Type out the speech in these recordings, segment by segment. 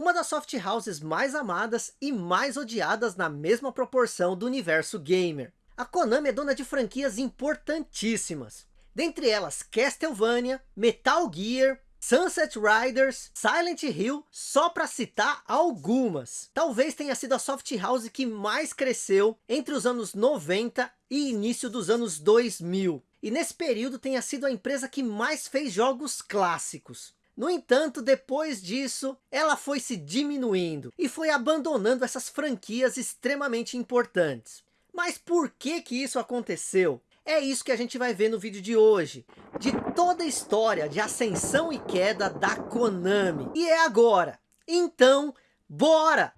uma das soft houses mais amadas e mais odiadas na mesma proporção do universo gamer. A Konami é dona de franquias importantíssimas, dentre elas Castlevania, Metal Gear, Sunset Riders, Silent Hill, só para citar algumas. Talvez tenha sido a soft house que mais cresceu entre os anos 90 e início dos anos 2000. E nesse período tenha sido a empresa que mais fez jogos clássicos. No entanto, depois disso, ela foi se diminuindo e foi abandonando essas franquias extremamente importantes. Mas por que que isso aconteceu? É isso que a gente vai ver no vídeo de hoje. De toda a história de ascensão e queda da Konami. E é agora. Então, bora!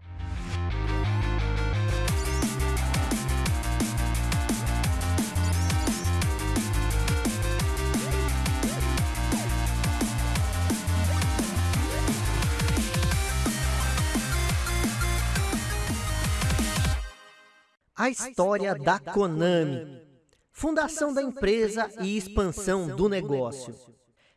A história, da, Konami. Fundação da empresa e expansão do negócio.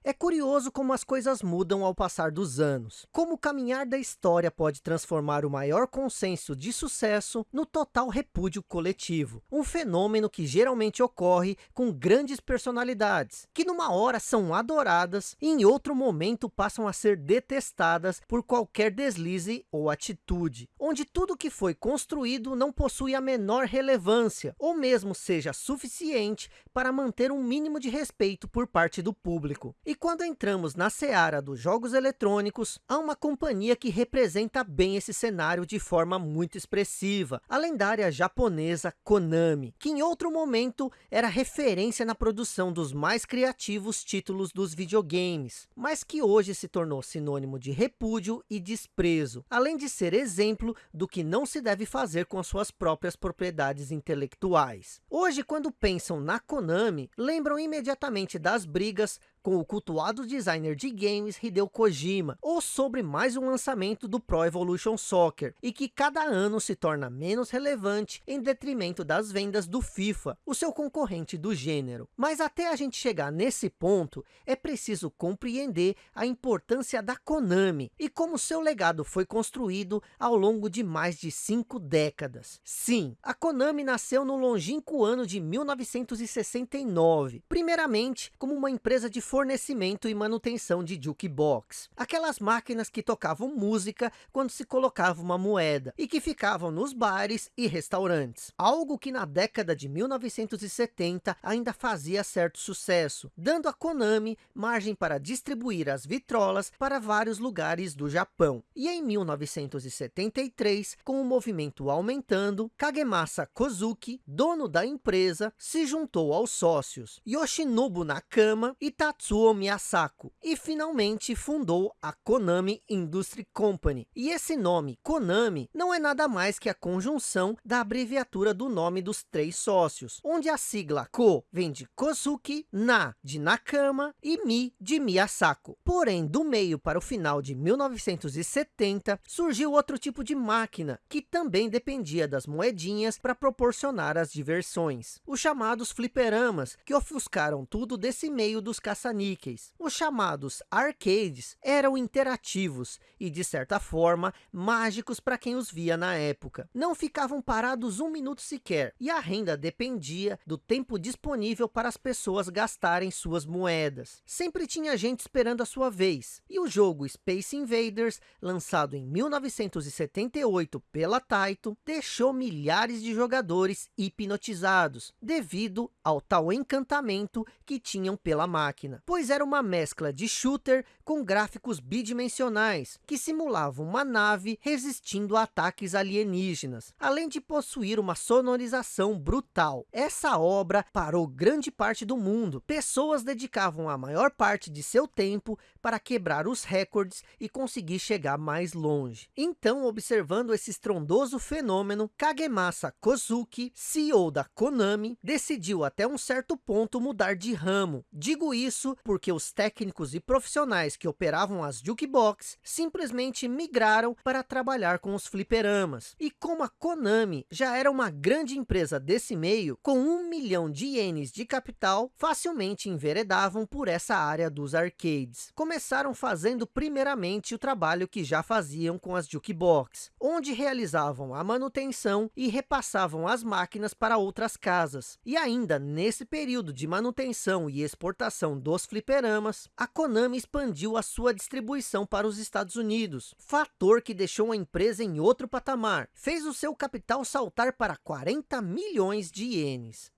É curioso como as coisas mudam ao passar dos anos. Como o caminhar da história pode transformar o maior consenso de sucesso no total repúdio coletivo. Um fenômeno que geralmente ocorre com grandes personalidades, que numa hora são adoradas e em outro momento passam a ser detestadas por qualquer deslize ou atitude. Onde tudo que foi construído não possui a menor relevância, ou mesmo seja suficiente para manter um mínimo de respeito por parte do público. E quando entramos na seara dos jogos eletrônicos, há uma companhia que representa bem esse cenário de forma muito expressiva, a lendária japonesa Konami, que em outro momento era referência na produção dos mais criativos títulos dos videogames, mas que hoje se tornou sinônimo de repúdio e desprezo, além de ser exemplo do que não se deve fazer com suas próprias propriedades intelectuais. Hoje, quando pensam na Konami, lembram imediatamente das brigas com o cultuado designer de games Hideo Kojima, ou sobre mais um lançamento do Pro Evolution Soccer, e que cada ano se torna menos relevante em detrimento das vendas do FIFA, o seu concorrente do gênero. Mas até a gente chegar nesse ponto, é preciso compreender a importância da Konami, e como seu legado foi construído ao longo de mais de cinco décadas. Sim, a Konami nasceu no longínquo ano de 1969, primeiramente como uma empresa de fornecimento e manutenção de jukebox. Aquelas máquinas que tocavam música quando se colocava uma moeda e que ficavam nos bares e restaurantes. Algo que na década de 1970 ainda fazia certo sucesso, dando a Konami margem para distribuir as vitrolas para vários lugares do Japão. E em 1973, com o movimento aumentando, Kagemasa Kozuki, dono da empresa, se juntou aos sócios Yoshinobu Nakama e Tatsuya Tatsuo Miyasako e finalmente fundou a Konami Industry Company. E esse nome, Konami, não é nada mais que a conjunção da abreviatura do nome dos três sócios, onde a sigla Ko vem de Kosuki, Na de Nakama e Mi de Miyasako. Porém, do meio para o final de 1970, surgiu outro tipo de máquina, que também dependia das moedinhas para proporcionar as diversões. Os chamados fliperamas, que ofuscaram tudo desse meio dos caça caça-níqueis. Os chamados arcades eram interativos e, de certa forma, mágicos para quem os via na época. Não ficavam parados um minuto sequer, e a renda dependia do tempo disponível para as pessoas gastarem suas moedas. Sempre tinha gente esperando a sua vez, e o jogo Space Invaders, lançado em 1978 pela Taito, deixou milhares de jogadores hipnotizados, devido ao tal encantamento que tinham pela máquina pois era uma mescla de shooter com gráficos bidimensionais, que simulavam uma nave resistindo a ataques alienígenas, além de possuir uma sonorização brutal. Essa obra parou grande parte do mundo. Pessoas dedicavam a maior parte de seu tempo para quebrar os recordes e conseguir chegar mais longe. Então, observando esse estrondoso fenômeno, Kagemasa Kozuki, CEO da Konami, decidiu até um certo ponto mudar de ramo. Digo isso Isso porque os técnicos e profissionais que operavam as jukebox simplesmente migraram para trabalhar com os fliperamas. E como a Konami já era uma grande empresa desse meio, com um milhão de ienes de capital, facilmente enveredavam por essa área dos arcades. Começaram fazendo primeiramente o trabalho que já faziam com as jukebox, onde realizavam a manutenção e repassavam as máquinas para outras casas. E ainda nesse período de manutenção e exportação dos fliperamas, a Konami expandiu a sua distribuição para os Estados Unidos, fator que deixou a empresa em outro patamar, fez o seu capital saltar para 40 milhões de ienes.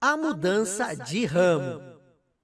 A mudança, a mudança de, de ramo. ramo.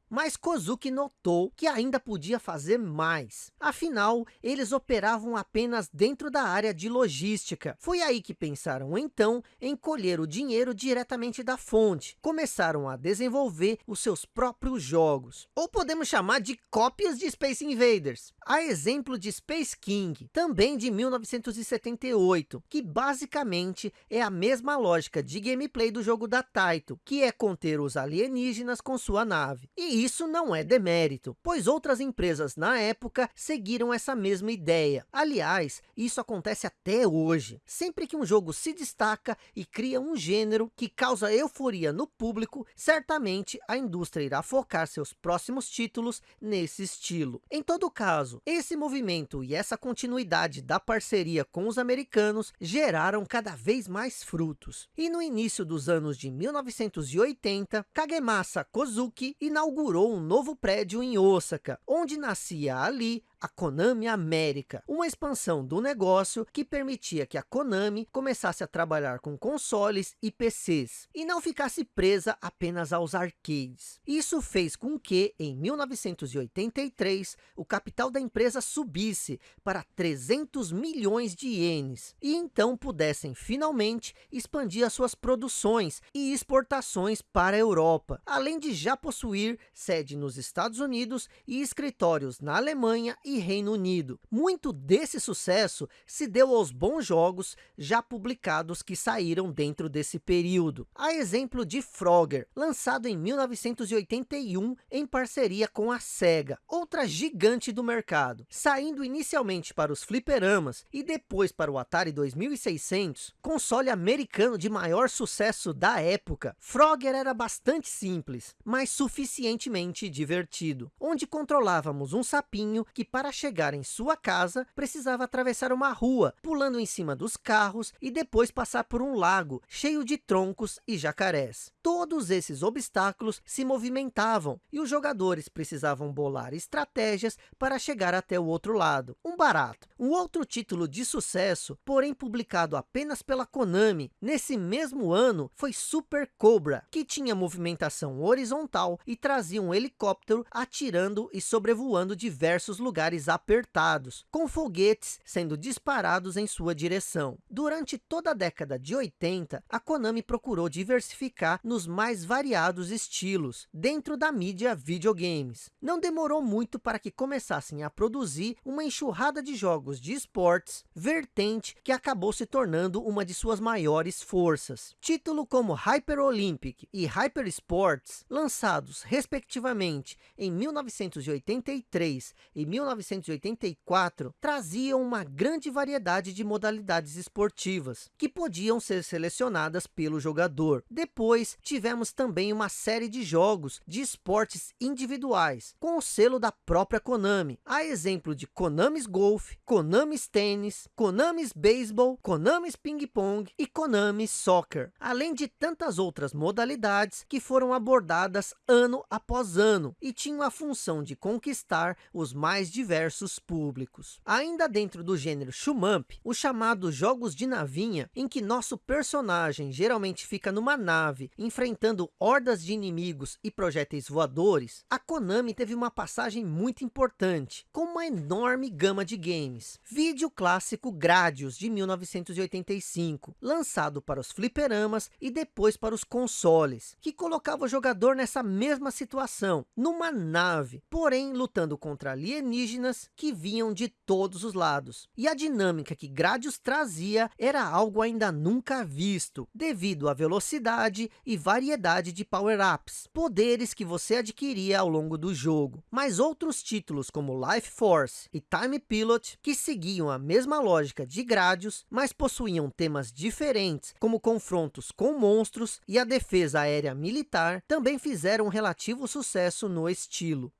Mas Kozuki notou que ainda podia fazer mais. Afinal, eles operavam apenas dentro da área de logística. Foi aí que pensaram então em colher o dinheiro diretamente da fonte. Começaram a desenvolver os seus próprios jogos. Ou podemos chamar de cópias de Space Invaders. A exemplo de Space King, também de 1978, que basicamente é a mesma lógica de gameplay do jogo da Taito, que é conter os alienígenas com sua nave. E isso não é demérito, pois outras empresas na época seguiram essa mesma ideia. Aliás, isso acontece até hoje. Sempre que um jogo se destaca e cria um gênero que causa euforia no público, certamente a indústria irá focar seus próximos títulos nesse estilo. Em todo caso, esse movimento e essa continuidade da parceria com os americanos geraram cada vez mais frutos. E no início dos anos de 1980, Kagemasa Kozuki inaugurou inaugurou um novo prédio em Osaka, onde nascia ali a Konami América, uma expansão do negócio que permitia que a Konami começasse a trabalhar com consoles e PCs, e não ficasse presa apenas aos arcades. Isso fez com que, em 1983, o capital da empresa subisse para 300 milhões de ienes, e então pudessem finalmente expandir as suas produções e exportações para a Europa, além de já possuir sede nos Estados Unidos e escritórios na Alemanha e Reino Unido. Muito desse sucesso se deu aos bons jogos já publicados que saíram dentro desse período. A exemplo de Frogger, lançado em 1981 em parceria com a SEGA, outra gigante do mercado, saindo inicialmente para os fliperamas e depois para o Atari 2600, console americano de maior sucesso da época. Frogger era bastante simples, mas suficientemente divertido, onde controlávamos um sapinho que para chegar em sua casa, precisava atravessar uma rua, pulando em cima dos carros e depois passar por um lago cheio de troncos e jacarés. Todos esses obstáculos se movimentavam e os jogadores precisavam bolar estratégias para chegar até o outro lado. Um barato. Um outro título de sucesso, porém publicado apenas pela Konami, nesse mesmo ano, foi Super Cobra, que tinha movimentação horizontal e trazia um helicóptero atirando e sobrevoando diversos lugares lugares apertados, com foguetes sendo disparados em sua direção. Durante toda a década de 80, a Konami procurou diversificar nos mais variados estilos, dentro da mídia videogames. Não demorou muito para que começassem a produzir uma enxurrada de jogos de esportes, vertente que acabou se tornando uma de suas maiores forças. Título como Hyper Olympic e Hyper Sports, lançados respectivamente em 1983 e 19 1984 traziam uma grande variedade de modalidades esportivas, que podiam ser selecionadas pelo jogador. Depois, tivemos também uma série de jogos de esportes individuais, com o selo da própria Konami, a exemplo de Konami's Golf, Konami's Tênis, Konami's Baseball, Konami's Ping Pong e Konami's Soccer, além de tantas outras modalidades que foram abordadas ano após ano e tinham a função de conquistar os mais diversos diversos públicos. Ainda dentro do gênero Shumamp, os chamados jogos de navinha, em que nosso personagem geralmente fica numa nave, enfrentando hordas de inimigos e projéteis voadores, a Konami teve uma passagem muito importante, com uma enorme gama de games. Vídeo clássico Gradius, de 1985, lançado para os fliperamas e depois para os consoles, que colocava o jogador nessa mesma situação, numa nave, porém lutando contra alienígenas alienígenas que vinham de todos os lados. E a dinâmica que Gradius trazia era algo ainda nunca visto, devido à velocidade e variedade de power-ups, poderes que você adquiria ao longo do jogo. Mas outros títulos como Life Force e Time Pilot, que seguiam a mesma lógica de Gradius, mas possuíam temas diferentes, como confrontos com monstros e a defesa aérea militar, também fizeram um relativo sucesso no estilo.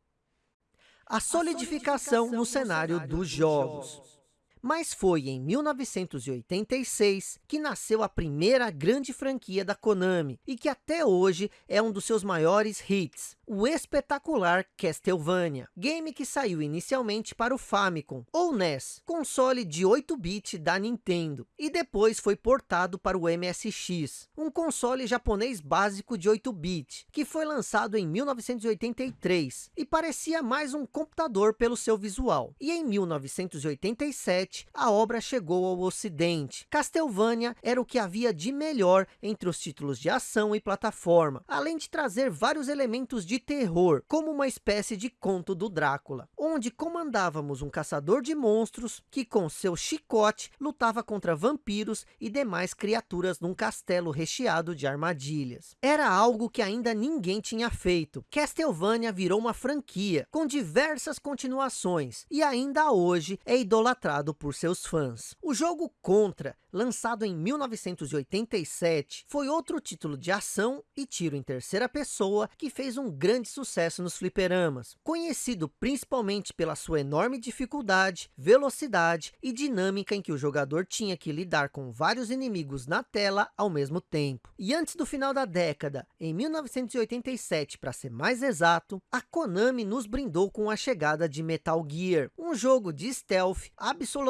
A solidificação no cenário dos jogos. Mas foi em 1986 que nasceu a primeira grande franquia da Konami, e que até hoje é um dos seus maiores hits, o espetacular Castlevania, game que saiu inicialmente para o Famicom, ou NES, console de 8-bit da Nintendo, e depois foi portado para o MSX, um console japonês básico de 8-bit, que foi lançado em 1983, e parecia mais um computador pelo seu visual. E em 1987, a obra chegou ao ocidente. Castlevania era o que havia de melhor entre os títulos de ação e plataforma, além de trazer vários elementos de terror, como uma espécie de conto do Drácula, onde comandávamos um caçador de monstros que com seu chicote lutava contra vampiros e demais criaturas num castelo recheado de armadilhas. Era algo que ainda ninguém tinha feito. Castlevania virou uma franquia, com diversas continuações, e ainda hoje é idolatrado por seus fãs. O jogo Contra, lançado em 1987, foi outro título de ação e tiro em terceira pessoa que fez um grande sucesso nos fliperamas, conhecido principalmente pela sua enorme dificuldade, velocidade e dinâmica em que o jogador tinha que lidar com vários inimigos na tela ao mesmo tempo. E antes do final da década, em 1987 para ser mais exato, a Konami nos brindou com a chegada de Metal Gear, um jogo de stealth absolutamente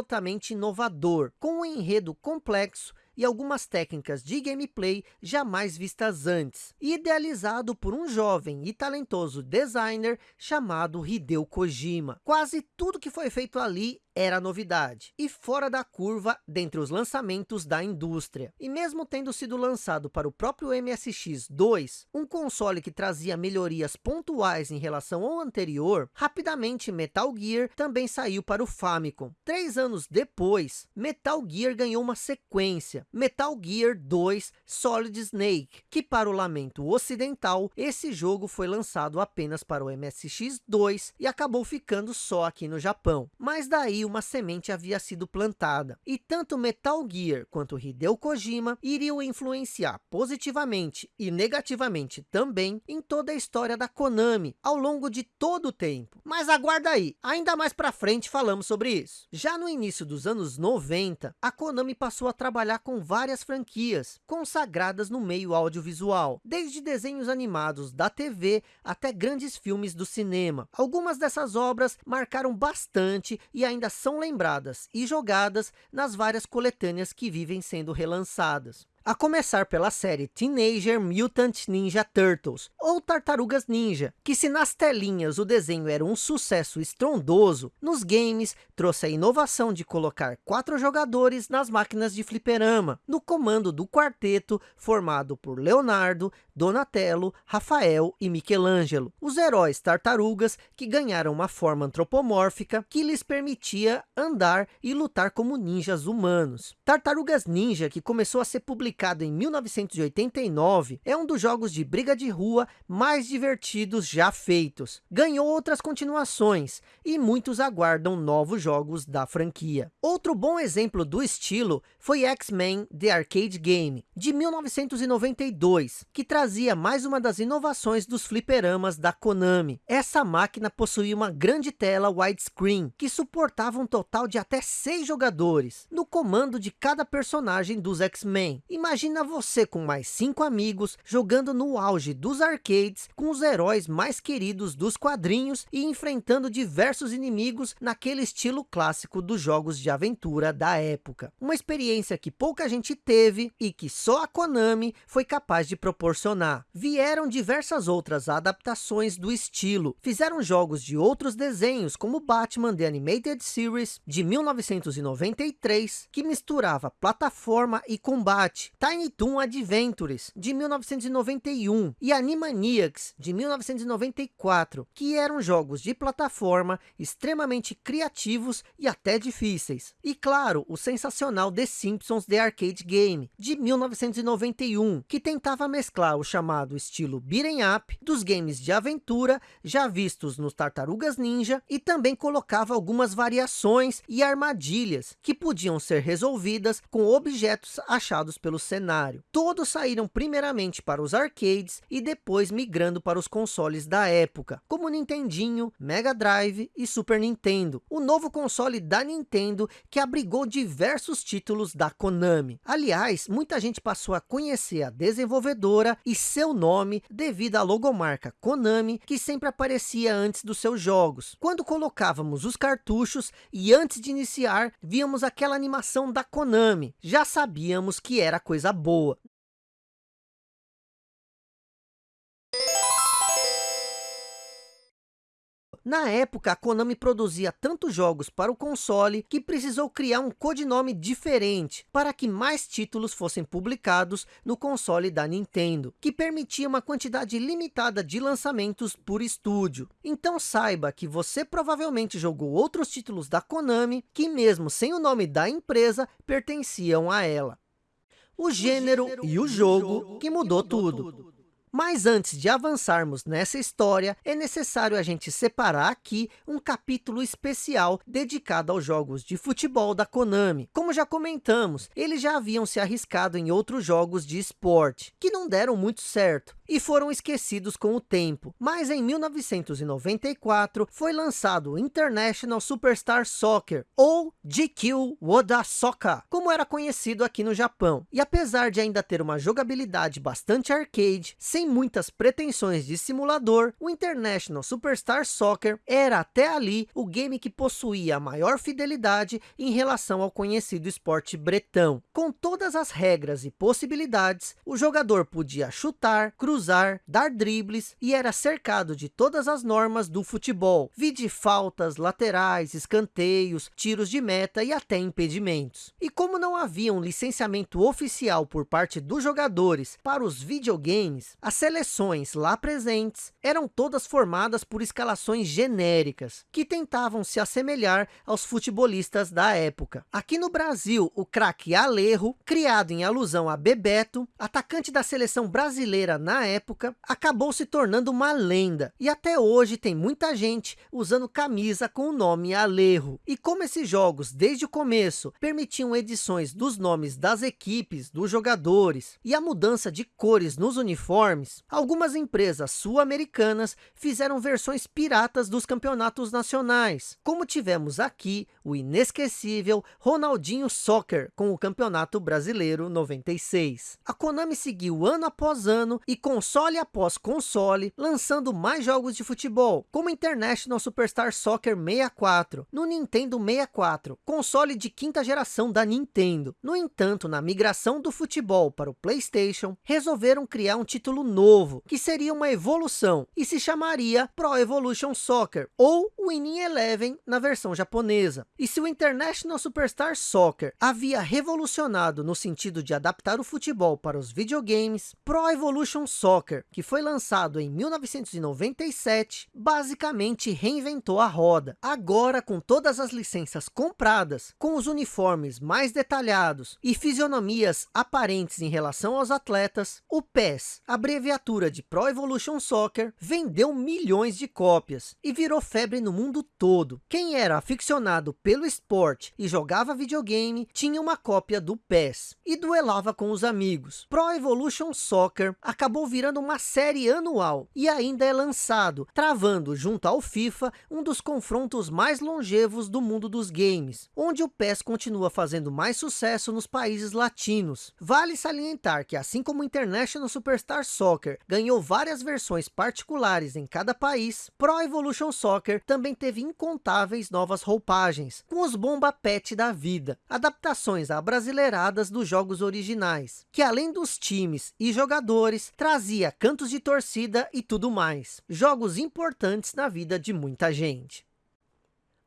inovador, com um enredo complexo e algumas técnicas de gameplay jamais vistas antes, idealizado por um jovem e talentoso designer chamado Hideo Kojima. Quase tudo que foi feito ali era novidade e fora da curva dentre os lançamentos da indústria. E mesmo tendo sido lançado para o próprio MSX2, um console que trazia melhorias pontuais em relação ao anterior, rapidamente Metal Gear também saiu para o Famicom. Três anos depois, Metal Gear ganhou uma sequência, Metal Gear 2 Solid Snake, que para o lamento ocidental, esse jogo foi lançado apenas para o MSX2 e acabou ficando só aqui no Japão. Mas daí uma semente havia sido plantada, e tanto Metal Gear quanto Hideo Kojima iriam influenciar positivamente e negativamente também em toda a história da Konami, ao longo de todo o tempo. Mas aguarda aí, ainda mais para frente falamos sobre isso. Já no início dos anos 90, a Konami passou a trabalhar com várias franquias, consagradas no meio audiovisual, desde desenhos animados da TV até grandes filmes do cinema. Algumas dessas obras marcaram bastante e ainda são lembradas e jogadas nas várias coletâneas que vivem sendo relançadas. A começar pela série Teenager Mutant Ninja Turtles, ou Tartarugas Ninja, que se nas telinhas o desenho era um sucesso estrondoso, nos games trouxe a inovação de colocar quatro jogadores nas máquinas de fliperama, no comando do quarteto formado por Leonardo, Donatello, Rafael e Michelangelo, os heróis tartarugas que ganharam uma forma antropomórfica que lhes permitia andar e lutar como ninjas humanos. Tartarugas Ninja, que começou a ser publicado em 1989, é um dos jogos de briga de rua mais divertidos já feitos. Ganhou outras continuações e muitos aguardam novos jogos da franquia. Outro bom exemplo do estilo foi X-Men The Arcade Game, de 1992, que trazia mais uma das inovações dos fliperamas da Konami. Essa máquina possuía uma grande tela widescreen, que suportava um total de até seis jogadores, no comando de cada personagem dos X-Men. Imagina você com mais cinco amigos, jogando no auge dos arcades, com os heróis mais queridos dos quadrinhos e enfrentando diversos inimigos naquele estilo clássico dos jogos de aventura da época. Uma experiência que pouca gente teve e que só a Konami foi capaz de proporcionar. Vieram diversas outras adaptações do estilo. Fizeram jogos de outros desenhos, como Batman The Animated Series, de 1993, que misturava plataforma e combate, Tiny Toon Adventures, de 1991, e Animaniacs, de 1994, que eram jogos de plataforma extremamente criativos e até difíceis. E claro, o sensacional The Simpsons The Arcade Game, de 1991, que tentava mesclar o chamado estilo beat'em up dos games de aventura já vistos nos Tartarugas Ninja e também colocava algumas variações e armadilhas que podiam ser resolvidas com objetos achados pelo cenário. Todos saíram primeiramente para os arcades e depois migrando para os consoles da época, como Nintendinho, Mega Drive e Super Nintendo. O novo console da Nintendo que abrigou diversos títulos da Konami. Aliás, muita gente passou a conhecer a desenvolvedora e seu nome devido à logomarca Konami, que sempre aparecia antes dos seus jogos. Quando colocávamos os cartuchos e antes de iniciar, víamos aquela animação da Konami. Já sabíamos que era coisa boa. Na época, a Konami produzia tantos jogos para o console que precisou criar um codinome diferente para que mais títulos fossem publicados no console da Nintendo, que permitia uma quantidade limitada de lançamentos por estúdio. Então saiba que você provavelmente jogou outros títulos da Konami que mesmo sem o nome da empresa pertenciam a ela. O gênero, o gênero e o jogo, que mudou, mudou tudo. tudo. Mas antes de avançarmos nessa história, é necessário a gente separar aqui um capítulo especial dedicado aos jogos de futebol da Konami. Como já comentamos, eles já haviam se arriscado em outros jogos de esporte, que não deram muito certo e foram esquecidos com o tempo. Mas em 1994 foi lançado o International Superstar Soccer, ou GQ Woda Soccer, como era conhecido aqui no Japão. E apesar de ainda ter uma jogabilidade bastante arcade, sem muitas pretensões de simulador, o International Superstar Soccer era até ali o game que possuía a maior fidelidade em relação ao conhecido esporte bretão. Com todas as regras e possibilidades, o jogador podia chutar, cruzar dar dribles e era cercado de todas as normas do futebol, vide faltas, laterais, escanteios, tiros de meta e até impedimentos. E como não havia um licenciamento oficial por parte dos jogadores para os videogames, as seleções lá presentes eram todas formadas por escalações genéricas, que tentavam se assemelhar aos futebolistas da época. Aqui no Brasil, o craque Alejo, criado em alusão a Bebeto, atacante da seleção brasileira na época, acabou se tornando uma lenda. E até hoje tem muita gente usando camisa com o nome Alejo. E como esses jogos, desde o começo, permitiam edições dos nomes das equipes, dos jogadores, e a mudança de cores nos uniformes, algumas empresas sul-americanas fizeram versões piratas dos campeonatos nacionais, como tivemos aqui o inesquecível Ronaldinho Soccer com o Campeonato Brasileiro 96. A Konami seguiu ano após ano e console após console, lançando mais jogos de futebol, como International Superstar Soccer 64, no Nintendo 64, console de quinta geração da Nintendo. No entanto, na migração do futebol para o Playstation, resolveram criar um título novo, que seria uma evolução, e se chamaria Pro Evolution Soccer, ou Winning Eleven na versão japonesa. E se o International Superstar Soccer havia revolucionado no sentido de adaptar o futebol para os videogames, Pro Evolution Soccer que foi lançado em 1997, basicamente reinventou a roda. Agora, com todas as licenças compradas, com os uniformes mais detalhados e fisionomias aparentes em relação aos atletas, o PES, abreviatura de Pro Evolution Soccer, vendeu milhões de cópias e virou febre no mundo todo. Quem era aficionado pelo esporte e jogava videogame, tinha uma cópia do PES e duelava com os amigos. Pro Evolution Soccer acabou virando uma série anual e ainda é lançado, travando junto ao FIFA um dos confrontos mais longevos do mundo dos games, onde o PES continua fazendo mais sucesso nos países latinos. Vale salientar que assim como o International Superstar Soccer ganhou várias versões particulares em cada país, Pro Evolution Soccer também teve incontáveis novas roupagens, com os bomba pet da vida, adaptações abrasileiradas dos jogos originais, que além dos times e jogadores, trazia cantos de torcida e tudo mais. Jogos importantes na vida de muita gente.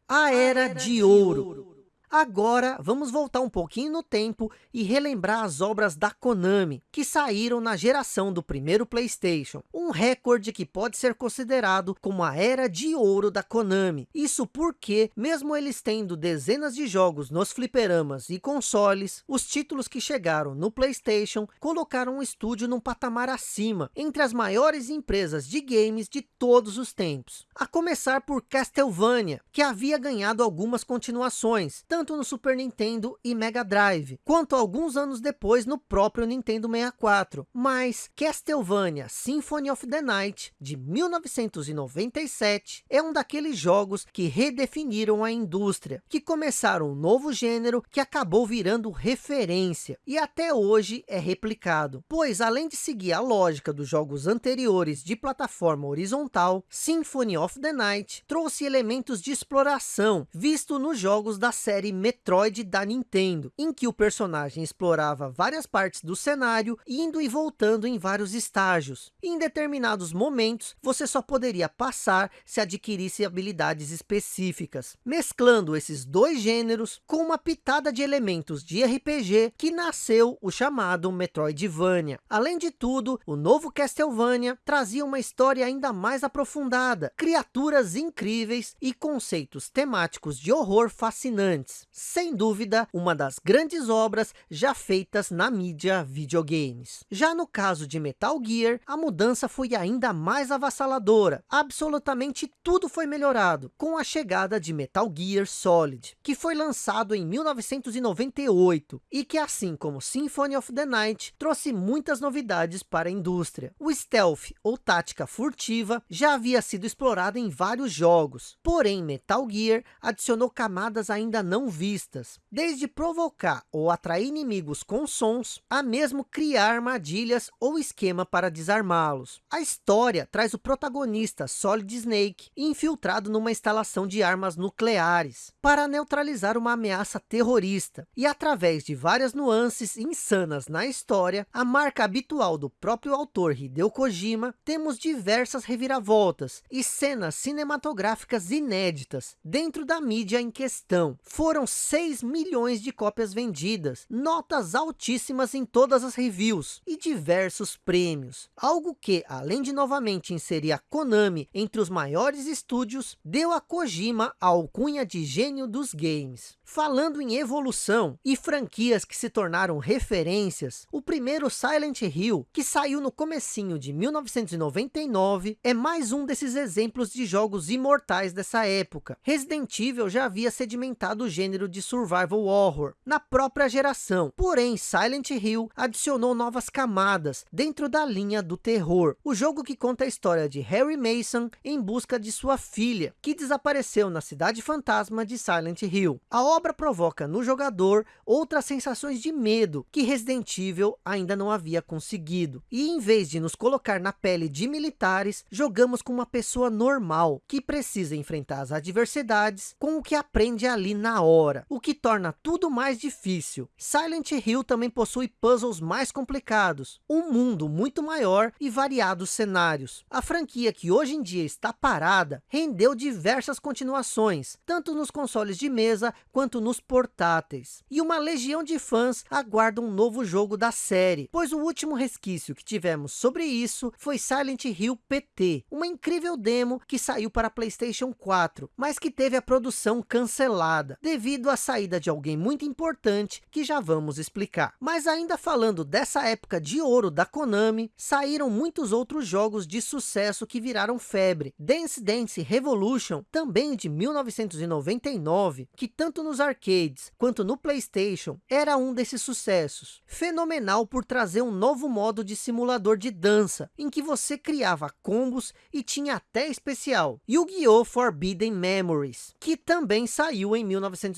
A Era, de, Ouro. Agora, vamos voltar um pouquinho no tempo e relembrar as obras da Konami, que saíram na geração do primeiro Playstation. Um recorde que pode ser considerado como a era de ouro da Konami. Isso porque, mesmo eles tendo dezenas de jogos nos fliperamas e consoles, os títulos que chegaram no Playstation colocaram o estúdio num patamar acima, entre as maiores empresas de games de todos os tempos. A começar por Castlevania, que havia ganhado algumas continuações, tanto no Super Nintendo e Mega Drive, quanto alguns anos depois no próprio Nintendo 64. Mas Castlevania Symphony of the Night, de 1997, é um daqueles jogos que redefiniram a indústria, que começaram um novo gênero que acabou virando referência, e até hoje é replicado, pois além de seguir a lógica dos jogos anteriores de plataforma horizontal, Symphony of the Night trouxe elementos de exploração, visto nos jogos da série Metroid da Nintendo, em que o personagem explorava várias partes do cenário, indo e voltando em vários estágios. Em determinados momentos, você só poderia passar se adquirisse habilidades específicas, mesclando esses dois gêneros com uma pitada de elementos de RPG que nasceu o chamado Metroidvania. Além de tudo, o novo Castlevania trazia uma história ainda mais aprofundada, criaturas incríveis e conceitos temáticos de horror fascinantes sem dúvida, uma das grandes obras já feitas na mídia videogames. Já no caso de Metal Gear, a mudança foi ainda mais avassaladora. Absolutamente tudo foi melhorado, com a chegada de Metal Gear Solid, que foi lançado em 1998, e que assim como Symphony of the Night, trouxe muitas novidades para a indústria. O stealth, ou tática furtiva, já havia sido explorado em vários jogos, porém Metal Gear adicionou camadas ainda não vistas, desde provocar ou atrair inimigos com sons, a mesmo criar armadilhas ou esquema para desarmá-los. A história traz o protagonista Solid Snake infiltrado numa instalação de armas nucleares, para neutralizar uma ameaça terrorista, e através de várias nuances insanas na história, a marca habitual do próprio autor Hideo Kojima, temos diversas reviravoltas e cenas cinematográficas inéditas dentro da mídia em questão. Foram foram 6 milhões de cópias vendidas, notas altíssimas em todas as reviews e diversos prêmios. Algo que, além de novamente inserir a Konami entre os maiores estúdios, deu a Kojima a alcunha de gênio dos games. Falando em evolução e franquias que se tornaram referências, o primeiro Silent Hill, que saiu no comecinho de 1999, é mais um desses exemplos de jogos imortais dessa época. Resident Evil já havia sedimentado o gênero de survival horror na própria geração, porém Silent Hill adicionou novas camadas dentro da linha do terror. O jogo que conta a história de Harry Mason em busca de sua filha, que desapareceu na cidade fantasma de Silent Hill. A obra provoca no jogador outras sensações de medo que Resident Evil ainda não havia conseguido. E em vez de nos colocar na pele de militares, jogamos com uma pessoa normal, que precisa enfrentar as adversidades com o que aprende ali na o que torna tudo mais difícil. Silent Hill também possui puzzles mais complicados, um mundo muito maior e variados cenários. A franquia que hoje em dia está parada, rendeu diversas continuações, tanto nos consoles de mesa quanto quanto nos portáteis. E uma legião de fãs aguarda um novo jogo da série, pois o último resquício que tivemos sobre isso foi Silent Hill PT, uma incrível demo que saiu para Playstation 4, mas que teve a produção cancelada, devido à saída de alguém muito importante que já vamos explicar. Mas ainda falando dessa época de ouro da Konami, saíram muitos outros jogos de sucesso que viraram febre. Dance Dance Revolution, também de 1999, que tanto nos arcades quanto no Playstation, era um desses sucessos. Fenomenal por trazer um novo modo de simulador de dança, em que você criava combos e tinha até especial. Yu-Gi-Oh! Forbidden Memories, que também saiu em 1999.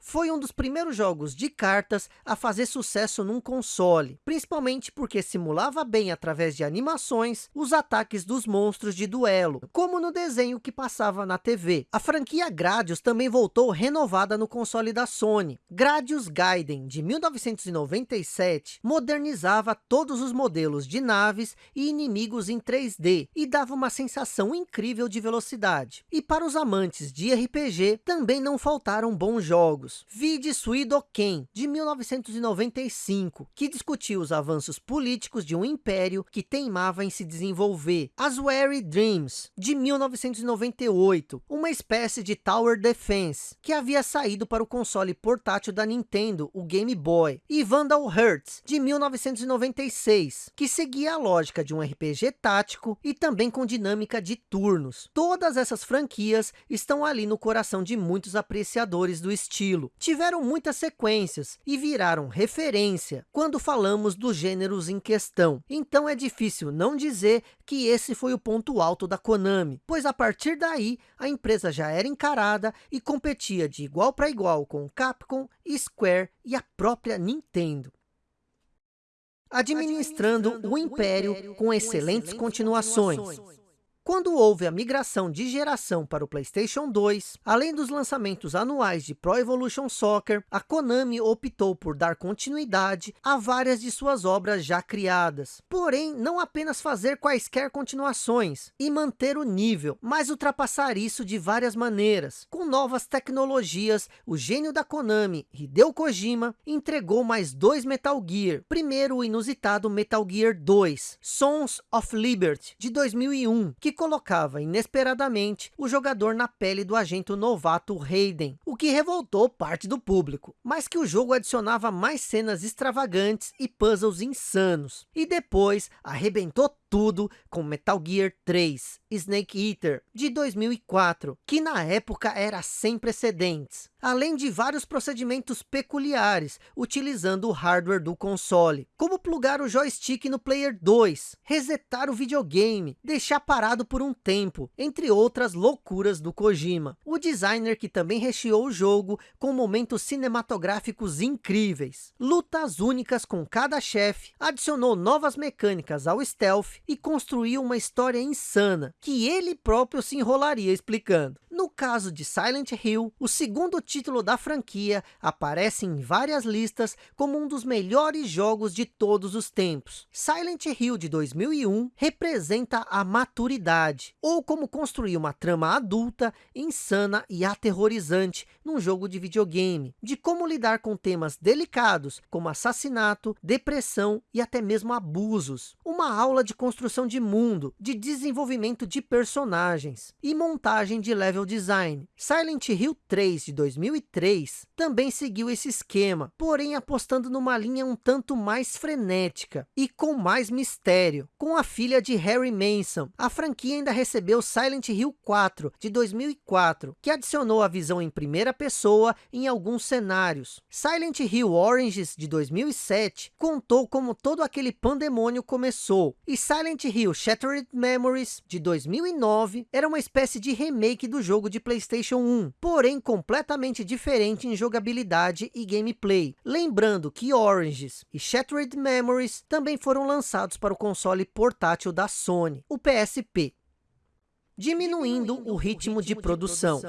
Foi um dos primeiros jogos de cartas a fazer sucesso num console, principalmente porque simulava bem através de animações os ataques dos monstros de duelo, como no desenho que passava na TV. A franquia Gradius também voltou renovada no console da Sony. Gradius Gaiden, de 1997, modernizava todos os modelos de naves e inimigos em 3D, e dava uma sensação incrível de velocidade. E para os amantes de RPG, também não faltou faltaram bons jogos. Vide Suidoken, de 1995, que discutiu os avanços políticos de um império que teimava em se desenvolver. As Weary Dreams, de 1998, uma espécie de Tower Defense, que havia saído para o console portátil da Nintendo, o Game Boy. E Vandal Hearts, de 1996, que seguia a lógica de um RPG tático e também com dinâmica de turnos. Todas essas franquias estão ali no coração de muitos apreciadores do estilo. Tiveram muitas sequências e viraram referência quando falamos dos gêneros em questão. Então é difícil não dizer que esse foi o ponto alto da Konami, pois a partir daí a empresa já era encarada e competia de igual para igual com Capcom, Square e a própria Nintendo administrando o império com excelentes continuações. Quando houve a migração de geração para o PlayStation 2, além dos lançamentos anuais de Pro Evolution Soccer, a Konami optou por dar continuidade a várias de suas obras já criadas. Porém, não apenas fazer quaisquer continuações e manter o nível, mas ultrapassar isso de várias maneiras. Com novas tecnologias, o gênio da Konami, Hideo Kojima, entregou mais dois Metal Gear. Primeiro o inusitado Metal Gear 2, Sons of Liberty, de 2001, que colocava inesperadamente o jogador na pele do agente novato Hayden, o que revoltou parte do público, mas que o jogo adicionava mais cenas extravagantes e puzzles insanos. E depois arrebentou tudo com Metal Gear 3 Snake Eater de 2004, que na época era sem precedentes, além de vários procedimentos peculiares utilizando o hardware do console, como plugar o joystick no Player 2, resetar o videogame, deixar parado por um tempo, entre outras loucuras do Kojima. O designer que também recheou o jogo com momentos cinematográficos incríveis, lutas únicas com cada chefe, adicionou novas mecânicas ao stealth e construiu uma história insana, que ele próprio se enrolaria explicando. No caso de Silent Hill, o segundo título da franquia aparece em várias listas como um dos melhores jogos de todos os tempos. Silent Hill de 2001 representa a maturidade, ou como construir uma trama adulta, insana e aterrorizante num jogo de videogame, de como lidar com temas delicados como assassinato, depressão e até mesmo abusos. Uma aula de construção de mundo, de desenvolvimento de personagens e montagem de level design. Silent Hill 3 de 2003 também seguiu esse esquema, porém apostando numa linha um tanto mais frenética e com mais mistério. Com a filha de Harry Manson, a franquia ainda recebeu Silent Hill 4 de 2004, que adicionou a visão em primeira pessoa em alguns cenários. Silent Hill Oranges de 2007 contou como todo aquele pandemônio começou, e Silent Hill Shattered Memories de 2009 era uma espécie de remake do jogo de Playstation 1, porém completamente diferente em jogabilidade e gameplay. Lembrando que Oranges e Shattered Memories também foram lançados para o console portátil da Sony, o PSP, diminuindo o ritmo de produção.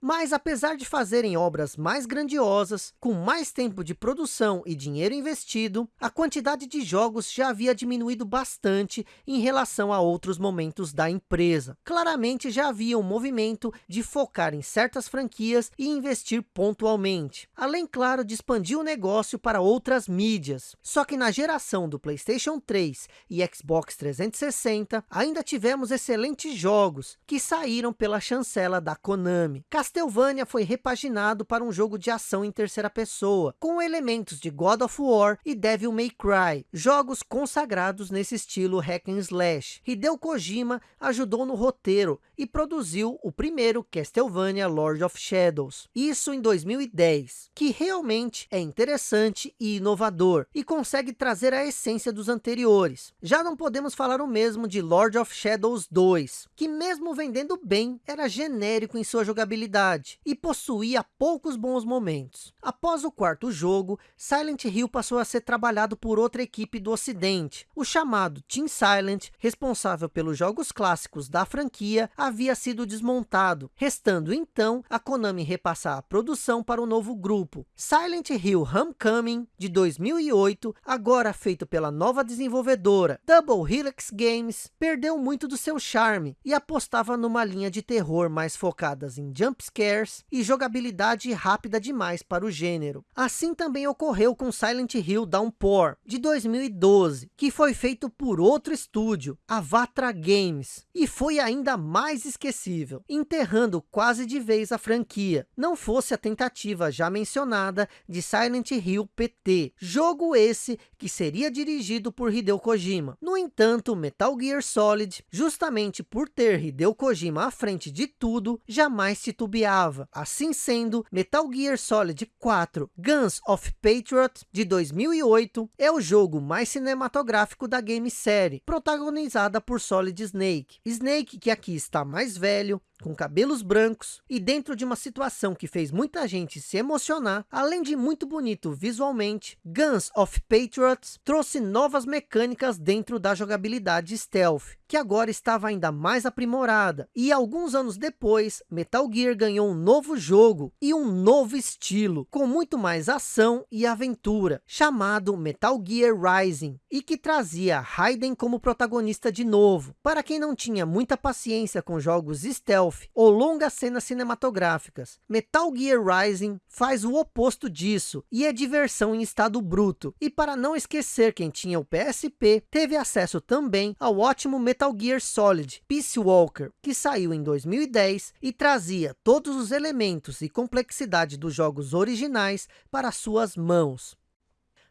Mas apesar de fazerem obras mais grandiosas, com mais tempo de produção e dinheiro investido, a quantidade de jogos já havia diminuído bastante em relação a outros momentos da empresa. Claramente já havia um movimento de focar em certas franquias e investir pontualmente. Além, claro, de expandir o negócio para outras mídias. Só que na geração do Playstation 3 e Xbox 360, ainda tivemos excelentes jogos que saíram pela chancela da Konami. Castlevania foi repaginado para um jogo de ação em terceira pessoa, com elementos de God of War e Devil May Cry, jogos consagrados nesse estilo hack and slash. Hideo Kojima ajudou no roteiro e produziu o primeiro Castlevania Lord of Shadows, isso em 2010, que realmente é interessante e inovador, e consegue trazer a essência dos anteriores. Já não podemos falar o mesmo de Lord of Shadows 2, que mesmo vendendo bem, era genérico em sua jogabilidade e possuía poucos bons momentos. Após o quarto jogo, Silent Hill passou a ser trabalhado por outra equipe do ocidente. O chamado Team Silent, responsável pelos jogos clássicos da franquia, havia sido desmontado, restando então a Konami repassar a produção para o novo grupo. Silent Hill Homecoming, de 2008, agora feito pela nova desenvolvedora Double Helix Games, perdeu muito do seu charme e apostava numa linha de terror mais focadas em jump scarce e jogabilidade rápida demais para o gênero. Assim também ocorreu com Silent Hill Downpour, de 2012, que foi feito por outro estúdio, a Vatra Games, e foi ainda mais esquecível, enterrando quase de vez a franquia. Não fosse a tentativa já mencionada de Silent Hill PT, jogo esse que seria dirigido por Hideo Kojima. No entanto, Metal Gear Solid, justamente por ter Hideo Kojima à frente de tudo, jamais titubeava. Assim sendo, Metal Gear Solid 4 Guns of Patriot, de 2008, é o jogo mais cinematográfico da game série, protagonizada por Solid Snake. Snake que aqui está mais velho, com cabelos brancos e dentro de uma situação que fez muita gente se emocionar, além de muito bonito visualmente, Guns of Patriots trouxe novas mecânicas dentro da jogabilidade stealth, que agora estava ainda mais aprimorada. E alguns anos depois, Metal Gear ganhou um novo jogo e um novo estilo, com muito mais ação e aventura, chamado Metal Gear Rising, e que trazia Raiden como protagonista de novo. Para quem não tinha muita paciência com jogos stealth, stealth ou longas cenas cinematográficas. Metal Gear Rising faz o oposto disso e é diversão em estado bruto. E para não esquecer quem tinha o PSP, teve acesso também ao ótimo Metal Gear Solid Peace Walker, que saiu em 2010 e trazia todos os elementos e complexidade dos jogos originais para suas mãos.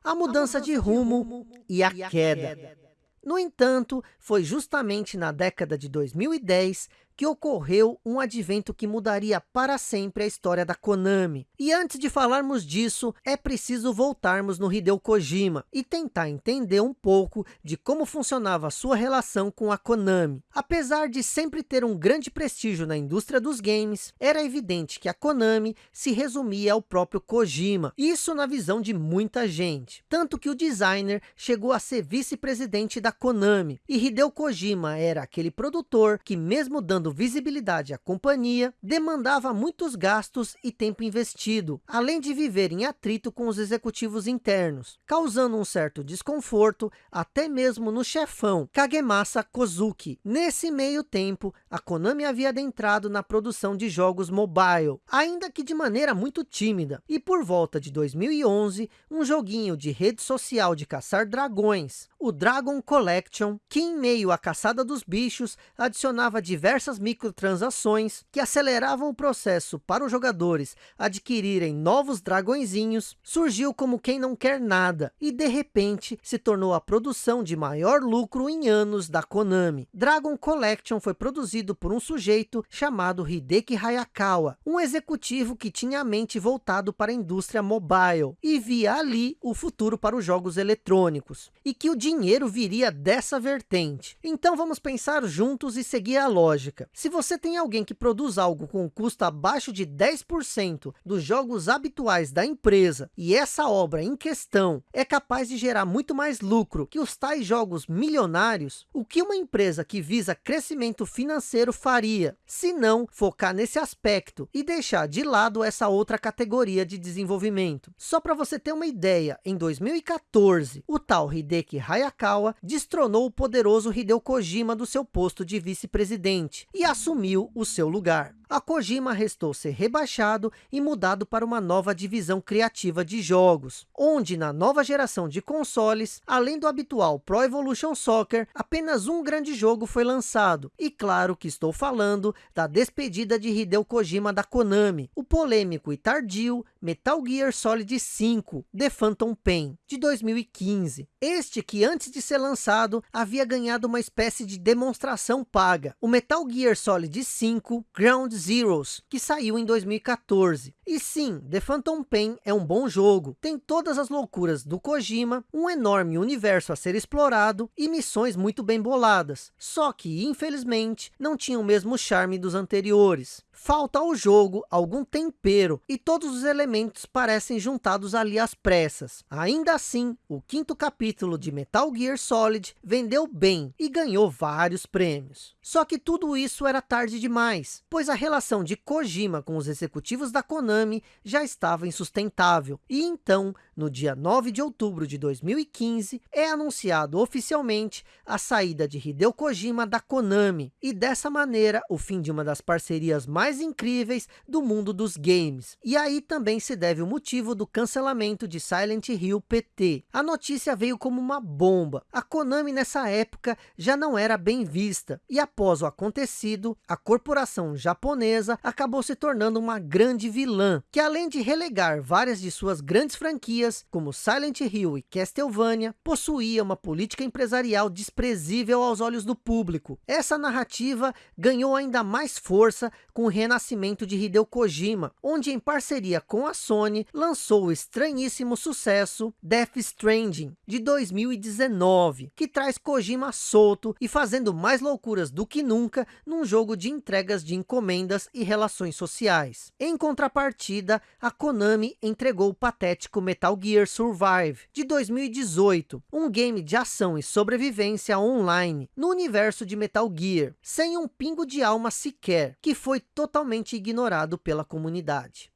A mudança, de, rumo e e a queda. queda. No entanto, foi justamente na década de 2010 que ocorreu um advento que mudaria para sempre a história da Konami. E antes de falarmos disso, é preciso voltarmos no Hideo Kojima e tentar entender um pouco de como funcionava sua relação com a Konami. Apesar de sempre ter um grande prestígio na indústria dos games, era evidente que a Konami se resumia ao próprio Kojima, isso na visão de muita gente. Tanto que o designer chegou a ser vice-presidente da Konami, e Hideo Kojima era aquele produtor que mesmo dando dando visibilidade à companhia, demandava muitos gastos e tempo investido, além de viver em atrito com os executivos internos, causando um certo desconforto até mesmo no chefão Kagemasa Kozuki. Nesse meio tempo, a Konami havia adentrado na produção de jogos mobile, ainda que de maneira muito tímida, e por volta de 2011, um joguinho de rede social de caçar dragões, o Dragon Collection, que em meio à caçada dos bichos, adicionava diversas microtransações que aceleravam o processo para os jogadores adquirirem novos dragõezinhos, surgiu como quem não quer nada e de repente se tornou a produção de maior lucro em anos da Konami. Dragon Collection foi produzido por um sujeito chamado Hideki Hayakawa, um executivo que tinha a mente voltado para a indústria mobile e via ali o futuro para os jogos eletrônicos e que o dinheiro viria dessa vertente. Então vamos pensar juntos e seguir a lógica. Se você tem alguém que produz algo com um custo abaixo de 10% dos jogos habituais da empresa e essa obra em questão é capaz de gerar muito mais lucro que os tais jogos milionários, o que uma empresa que visa crescimento financeiro faria, se não focar nesse aspecto e deixar de lado essa outra categoria de desenvolvimento. Só para você ter uma ideia, em 2014, o tal Hideki Hayakawa destronou o poderoso Hideo Kojima do seu posto de vice-presidente e assumiu o seu lugar a Kojima restou ser rebaixado e mudado para uma nova divisão criativa de jogos, onde na nova geração de consoles, além do habitual Pro Evolution Soccer, apenas um grande jogo foi lançado. E claro que estou falando da despedida de Hideo Kojima da Konami, o polêmico e tardio Metal Gear Solid 5, The Phantom Pain, de 2015. Este que antes de ser lançado, havia ganhado uma espécie de demonstração paga. O Metal Gear Solid 5 Ground Zeroes, que saiu em 2014. E sim, The Phantom Pain é um bom jogo, tem todas as loucuras do Kojima, um enorme universo a ser explorado e missões muito bem boladas, só que infelizmente não tinha o mesmo charme dos anteriores. Falta ao jogo algum tempero e todos os elementos parecem juntados ali às pressas. Ainda assim, o quinto capítulo de Metal Gear Solid vendeu bem e ganhou vários prêmios. Só que tudo isso era tarde demais, pois a relação de Kojima com os executivos da Konami Konami já estava insustentável. E então, no dia 9 de outubro de 2015, é anunciado oficialmente a saída de Hideo Kojima da Konami. E dessa maneira, o fim de uma das parcerias mais incríveis do mundo dos games. E aí também se deve o motivo do cancelamento de Silent Hill PT. A notícia veio como uma bomba. A Konami nessa época já não era bem vista. E após o acontecido, a corporação japonesa acabou se tornando uma grande vilã, que além de relegar várias de suas grandes franquias, como Silent Hill e Castlevania, possuía uma política empresarial desprezível aos olhos do público. Essa narrativa ganhou ainda mais força com o renascimento de Hideo Kojima, onde em parceria com a Sony, lançou o estranhíssimo sucesso Death Stranding, de 2019, que traz Kojima solto e fazendo mais loucuras do que nunca num jogo de entregas de encomendas e relações sociais. Em contrapartida, a Konami entregou o patético Metal Gear Survive, de 2018, um game de ação e sobrevivência online no universo de Metal Gear, sem um pingo de alma sequer, que foi totalmente ignorado pela comunidade.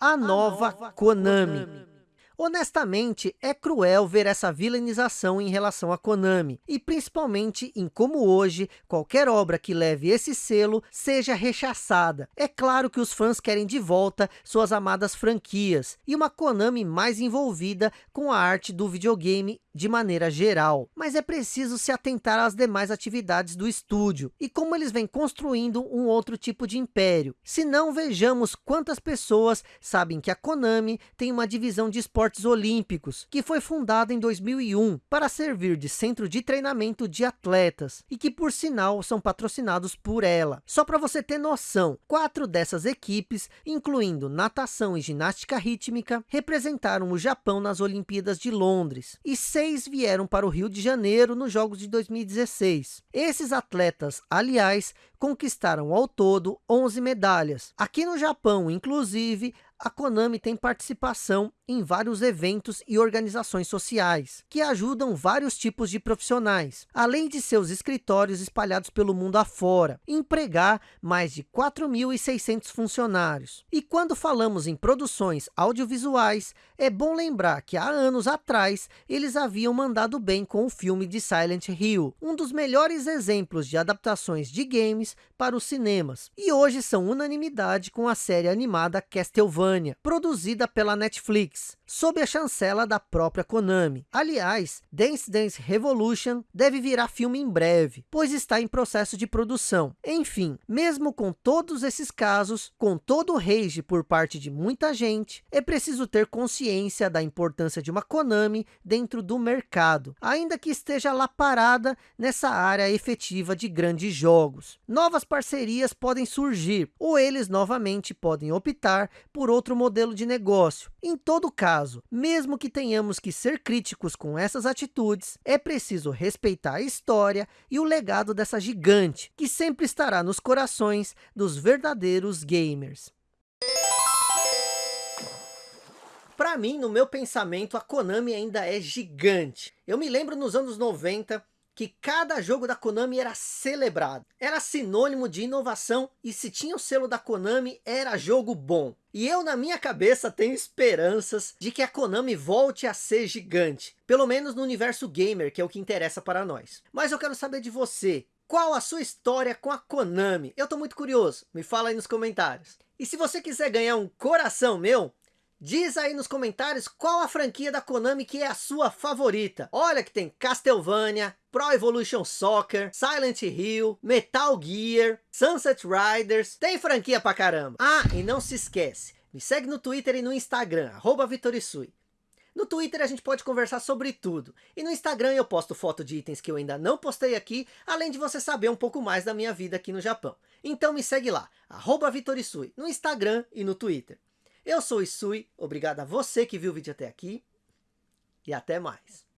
A nova, a nova Konami. Konami. Honestamente, é cruel ver essa vilanização em relação a Konami, e principalmente em como hoje, qualquer obra que leve esse selo seja rechaçada. É claro que os fãs querem de volta suas amadas franquias, e uma Konami mais envolvida com a arte do videogame de maneira geral, mas é preciso se atentar às demais atividades do estúdio, e como eles vêm construindo um outro tipo de império. Se não, vejamos quantas pessoas sabem que a Konami tem uma divisão de esportes esportes olímpicos, que foi fundada em 2001 para servir de centro de treinamento de atletas e que por sinal são patrocinados por ela. Só para você ter noção, quatro dessas equipes, incluindo natação e ginástica rítmica, representaram o Japão nas Olimpíadas de Londres e seis vieram para o Rio de Janeiro nos Jogos de 2016. Esses atletas, aliás, conquistaram ao todo 11 medalhas. Aqui no Japão, inclusive, a Konami tem participação em vários eventos e organizações sociais, que ajudam vários tipos de profissionais, além de seus escritórios espalhados pelo mundo afora, empregar mais de 4.600 funcionários. E quando falamos em produções audiovisuais, é bom lembrar que há anos atrás, eles haviam mandado bem com o filme de Silent Hill, um dos melhores exemplos de adaptações de games para os cinemas, e hoje são unanimidade com a série animada Castlevania, produzida pela Netflix, sob a chancela da própria Konami. Aliás, Dance Dance Revolution deve virar filme em breve, pois está em processo de produção. Enfim, mesmo com todos esses casos, com todo o rage por parte de muita gente, é preciso ter consciência da importância de uma Konami dentro do mercado, ainda que esteja lá parada nessa área efetiva de grandes jogos. Novas parcerias podem surgir, ou eles novamente podem optar por outro modelo de negócio. Em todo todo caso, mesmo que tenhamos que ser críticos com essas atitudes, é preciso respeitar a história e o legado dessa gigante, que sempre estará nos corações dos verdadeiros gamers. Para mim, no meu pensamento, a Konami ainda é gigante. Eu me lembro nos anos 90 que cada jogo da Konami era celebrado. Era sinônimo de inovação e se tinha o selo da Konami, era jogo bom. E eu na minha cabeça tenho esperanças de que a Konami volte a ser gigante. Pelo menos no universo gamer, que é o que interessa para nós. Mas eu quero saber de você. Qual a sua história com a Konami? Eu tô muito curioso. Me fala aí nos comentários. E se você quiser ganhar um coração meu, Diz aí nos comentários qual a franquia da Konami que é a sua favorita. Olha que tem Castlevania, Pro Evolution Soccer, Silent Hill, Metal Gear, Sunset Riders, tem franquia pra caramba. Ah, e não se esquece, me segue no Twitter e no Instagram, arroba Vitorisui. No Twitter a gente pode conversar sobre tudo. E no Instagram eu posto foto de itens que eu ainda não postei aqui, além de você saber um pouco mais da minha vida aqui no Japão. Então me segue lá, arroba Vitorisui, no Instagram e no Twitter. Eu sou o Isui, obrigado a você que viu o vídeo até aqui e até mais.